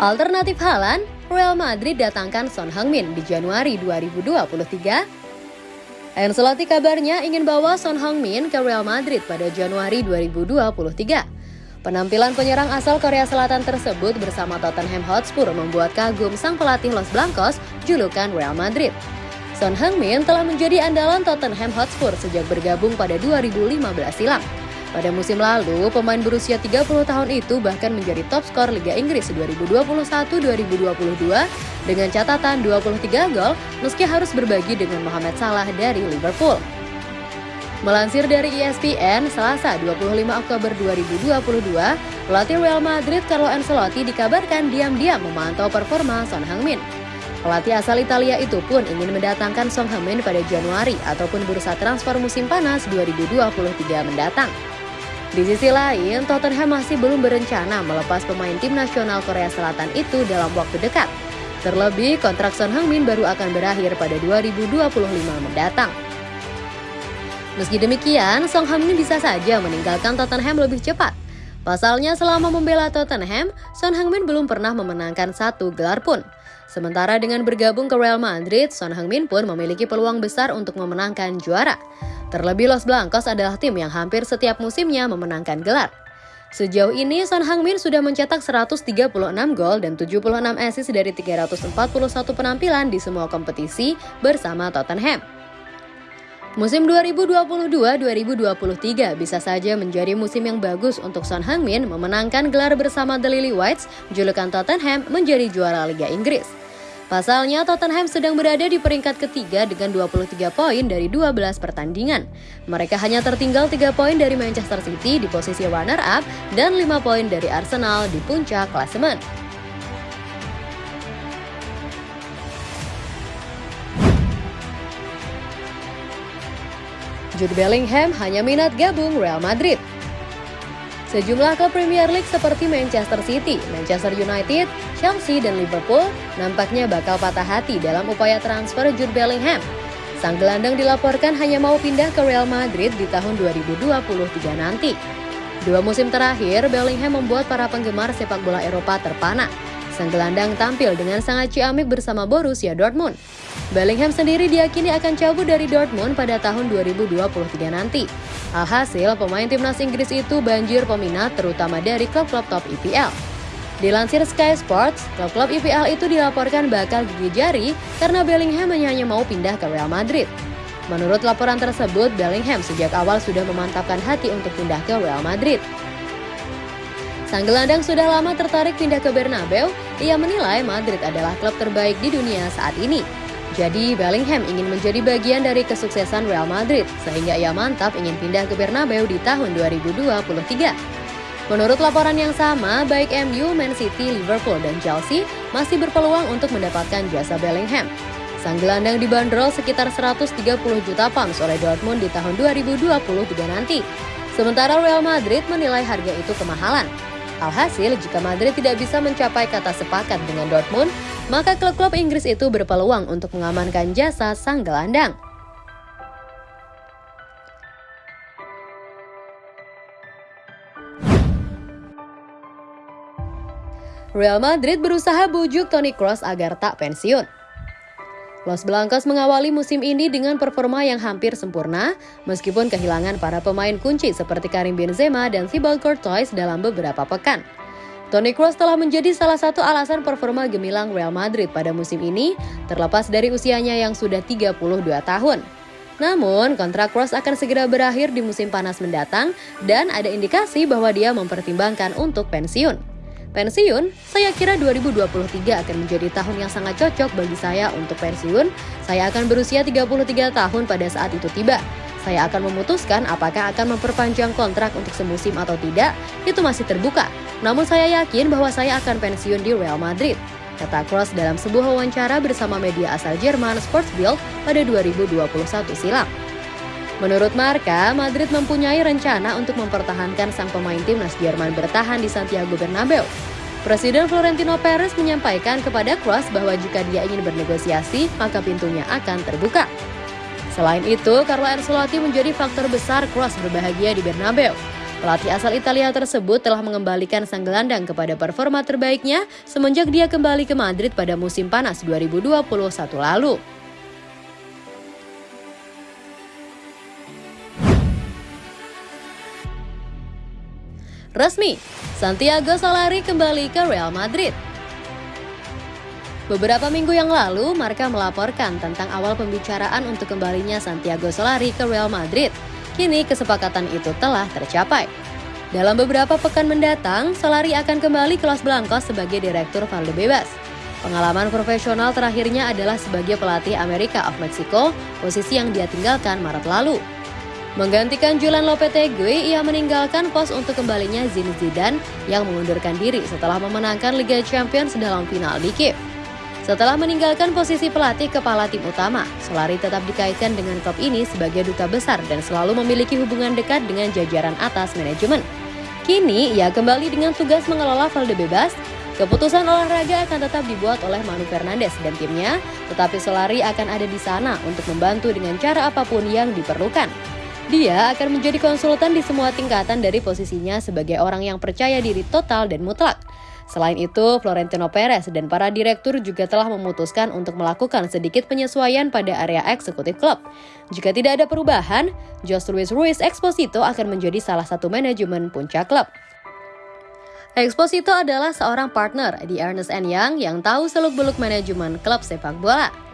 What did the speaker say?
Alternatif Halan, Real Madrid datangkan Son Heung-min di Januari 2023. Ancelotti kabarnya ingin bawa Son Heung-min ke Real Madrid pada Januari 2023. Penampilan penyerang asal Korea Selatan tersebut bersama Tottenham Hotspur membuat kagum sang pelatih Los Blancos julukan Real Madrid. Son Heung-min telah menjadi andalan Tottenham Hotspur sejak bergabung pada 2015 silam. Pada musim lalu, pemain berusia 30 tahun itu bahkan menjadi top skor Liga Inggris 2021-2022 dengan catatan 23 gol meski harus berbagi dengan Mohamed Salah dari Liverpool. Melansir dari ESPN, Selasa 25 Oktober 2022, pelatih Real Madrid Carlo Ancelotti dikabarkan diam-diam memantau performa Son Heung-min. Pelatih asal Italia itu pun ingin mendatangkan Son Heung-min pada Januari ataupun bursa transfer musim panas 2023 mendatang. Di sisi lain, Tottenham masih belum berencana melepas pemain tim nasional Korea Selatan itu dalam waktu dekat. Terlebih, kontrak Son Heung-min baru akan berakhir pada 2025 mendatang. Meski demikian, Son Heung-min bisa saja meninggalkan Tottenham lebih cepat. Pasalnya selama membela Tottenham, Son Heung-min belum pernah memenangkan satu gelar pun. Sementara dengan bergabung ke Real Madrid, Son Heung-min pun memiliki peluang besar untuk memenangkan juara. Terlebih Los Blancos adalah tim yang hampir setiap musimnya memenangkan gelar. Sejauh ini Son Heung-min sudah mencetak 136 gol dan 76 assist dari 341 penampilan di semua kompetisi bersama Tottenham. Musim 2022-2023 bisa saja menjadi musim yang bagus untuk Son Heung-min memenangkan gelar bersama The Lily Whites, julukan Tottenham menjadi juara Liga Inggris. Pasalnya Tottenham sedang berada di peringkat ketiga dengan 23 poin dari 12 pertandingan. Mereka hanya tertinggal 3 poin dari Manchester City di posisi runner-up dan 5 poin dari Arsenal di puncak klasemen. Jude Bellingham hanya minat gabung Real Madrid. Sejumlah klub Premier League seperti Manchester City, Manchester United, Chelsea, dan Liverpool nampaknya bakal patah hati dalam upaya transfer Jude Bellingham. Sang gelandang dilaporkan hanya mau pindah ke Real Madrid di tahun 2023 nanti. Dua musim terakhir, Bellingham membuat para penggemar sepak bola Eropa terpana. Sang gelandang tampil dengan sangat ciamik bersama Borussia Dortmund. Bellingham sendiri diyakini akan cabut dari Dortmund pada tahun 2023 nanti. Alhasil, pemain timnas Inggris itu banjir peminat terutama dari klub-klub top IPL. Dilansir Sky Sports, klub-klub IPL itu dilaporkan bakal gigi jari karena Bellingham hanya mau pindah ke Real Madrid. Menurut laporan tersebut, Bellingham sejak awal sudah memantapkan hati untuk pindah ke Real Madrid. Sang gelandang sudah lama tertarik pindah ke Bernabeu, ia menilai Madrid adalah klub terbaik di dunia saat ini. Jadi Bellingham ingin menjadi bagian dari kesuksesan Real Madrid, sehingga ia mantap ingin pindah ke Bernabeu di tahun 2023. Menurut laporan yang sama, baik MU, Man City, Liverpool, dan Chelsea masih berpeluang untuk mendapatkan jasa Bellingham. Sang gelandang dibanderol sekitar 130 juta pounds oleh Dortmund di tahun 2023 nanti. Sementara Real Madrid menilai harga itu kemahalan. Alhasil, jika Madrid tidak bisa mencapai kata sepakat dengan Dortmund, maka klub-klub Inggris itu berpeluang untuk mengamankan jasa sang gelandang. Real Madrid berusaha bujuk Toni Kroos agar tak pensiun. Los Blancos mengawali musim ini dengan performa yang hampir sempurna, meskipun kehilangan para pemain kunci seperti Karim Benzema dan Thibaut Courtois dalam beberapa pekan. Toni Kroos telah menjadi salah satu alasan performa gemilang Real Madrid pada musim ini, terlepas dari usianya yang sudah 32 tahun. Namun, kontrak Kroos akan segera berakhir di musim panas mendatang dan ada indikasi bahwa dia mempertimbangkan untuk pensiun. Pensiun, saya kira 2023 akan menjadi tahun yang sangat cocok bagi saya untuk pensiun. Saya akan berusia 33 tahun pada saat itu tiba. Saya akan memutuskan apakah akan memperpanjang kontrak untuk semusim atau tidak, itu masih terbuka. Namun saya yakin bahwa saya akan pensiun di Real Madrid, kata Kroos dalam sebuah wawancara bersama media asal Jerman Sportsbild pada 2021 silam. Menurut Marka, Madrid mempunyai rencana untuk mempertahankan sang pemain timnas Jerman bertahan di Santiago Bernabeu. Presiden Florentino Perez menyampaikan kepada Kroos bahwa jika dia ingin bernegosiasi, maka pintunya akan terbuka. Selain itu, Carlo Ancelotti menjadi faktor besar Kroos berbahagia di Bernabeu. Pelatih asal Italia tersebut telah mengembalikan sang gelandang kepada performa terbaiknya semenjak dia kembali ke Madrid pada musim panas 2021 lalu. Resmi, Santiago Solari kembali ke Real Madrid. Beberapa minggu yang lalu, Marca melaporkan tentang awal pembicaraan untuk kembalinya Santiago Solari ke Real Madrid. Kini kesepakatan itu telah tercapai. Dalam beberapa pekan mendatang, Solari akan kembali ke Los Blancos sebagai direktur Valdebebas. Pengalaman profesional terakhirnya adalah sebagai pelatih Amerika of Mexico, posisi yang dia tinggalkan Maret lalu. Menggantikan Julian Lopetegui, ia meninggalkan pos untuk kembalinya Zidane Zidane yang mengundurkan diri setelah memenangkan Liga Champions dalam final di Kiev. Setelah meninggalkan posisi pelatih kepala tim utama, Solari tetap dikaitkan dengan klub ini sebagai duta besar dan selalu memiliki hubungan dekat dengan jajaran atas manajemen. Kini, ia kembali dengan tugas mengelola Valdebebas. Keputusan olahraga akan tetap dibuat oleh Manu Fernandes dan timnya, tetapi Solari akan ada di sana untuk membantu dengan cara apa pun yang diperlukan. Dia akan menjadi konsultan di semua tingkatan dari posisinya sebagai orang yang percaya diri total dan mutlak. Selain itu, Florentino Perez dan para direktur juga telah memutuskan untuk melakukan sedikit penyesuaian pada area eksekutif klub. Jika tidak ada perubahan, Jose Luis Ruiz Exposito akan menjadi salah satu manajemen puncak klub. Exposito adalah seorang partner di Ernest Young yang tahu seluk-beluk manajemen klub sepak bola.